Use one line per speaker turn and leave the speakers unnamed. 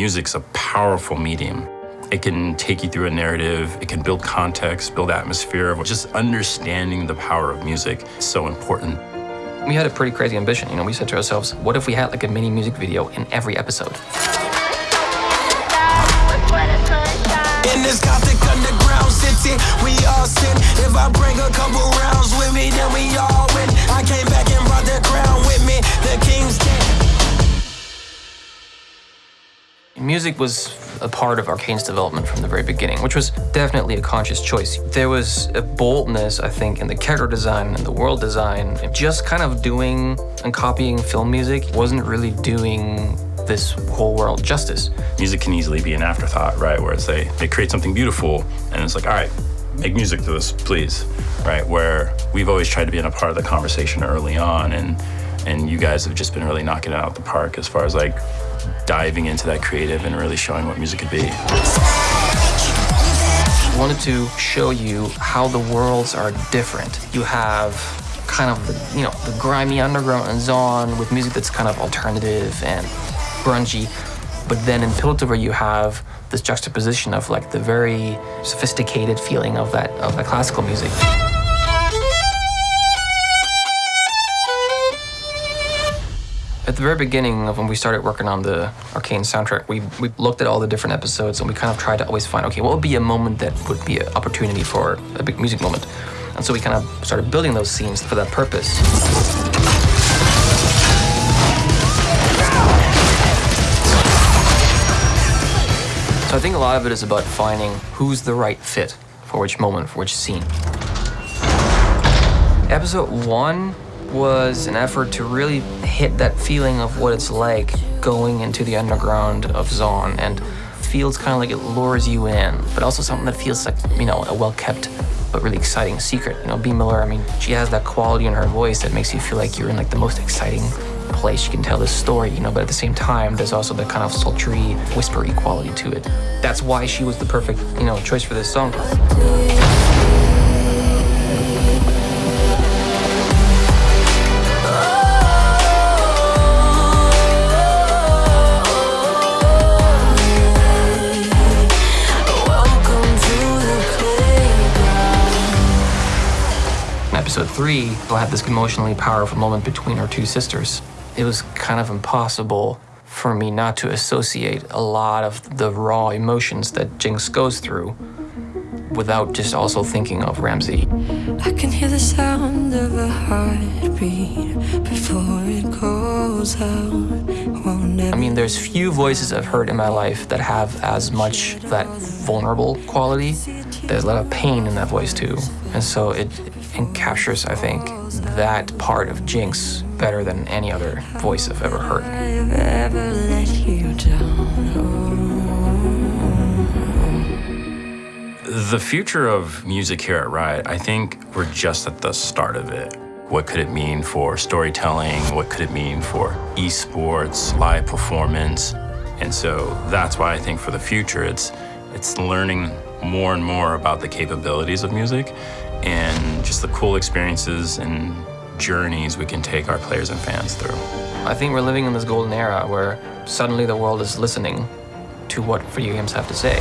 music's a powerful medium. It can take you through a narrative, it can build context, build atmosphere. Of just understanding the power of music is so important.
We had a pretty crazy ambition. You know, we said to ourselves, what if we had like a mini music video in every episode?
In this Gothic underground city, we all sin. If I bring a couple rounds
Music was a part of Arcane's development from the very beginning, which was definitely a conscious choice. There was a boldness, I think, in the character design and the world design. Just kind of doing and copying film music wasn't really doing this whole world justice.
Music can easily be an afterthought, right? Where it's they, they create something beautiful and it's like, all right, make music to this, please, right? Where we've always tried to be in a part of the conversation early on and and you guys have just been really knocking it out of the park as far as like diving into that creative and really showing what music could be.
I wanted to show you how the worlds are different. You have kind of the, you know, the grimy underground and Zaun with music that's kind of alternative and grungy. But then in Piltover you have this juxtaposition of like the very sophisticated feeling of that of that classical music. At the very beginning of when we started working on the Arcane soundtrack, we, we looked at all the different episodes and we kind of tried to always find, okay, what would be a moment that would be an opportunity for a big music moment? And so we kind of started building those scenes for that purpose. So I think a lot of it is about finding who's the right fit for which moment, for which scene. Episode one was an effort to really hit that feeling of what it's like going into the underground of Zaun and feels kind of like it lures you in, but also something that feels like, you know, a well-kept but really exciting secret. You know, Bea Miller, I mean, she has that quality in her voice that makes you feel like you're in like the most exciting place you can tell this story, you know, but at the same time, there's also that kind of sultry, whispery quality to it. That's why she was the perfect, you know, choice for this song. Episode three, we'll have this emotionally powerful moment between our two sisters. It was kind of impossible for me not to associate a lot of the raw emotions that Jinx goes through without just also thinking of Ramsey.
I can hear the sound of a heartbeat before it goes out.
I mean, there's few voices I've heard in my life that have as much that vulnerable quality. There's a lot of pain in that voice too. And so it, and captures, I think, that part of Jinx better than any other voice I've ever heard.
The future of music here at Riot, I think we're just at the start of it. What could it mean for storytelling? What could it mean for esports, live performance? And so that's why I think for the future, it's, it's learning more and more about the capabilities of music and just the cool experiences and journeys we can take our players and fans through.
I think we're living in this golden era where suddenly the world is listening to what video games have to say.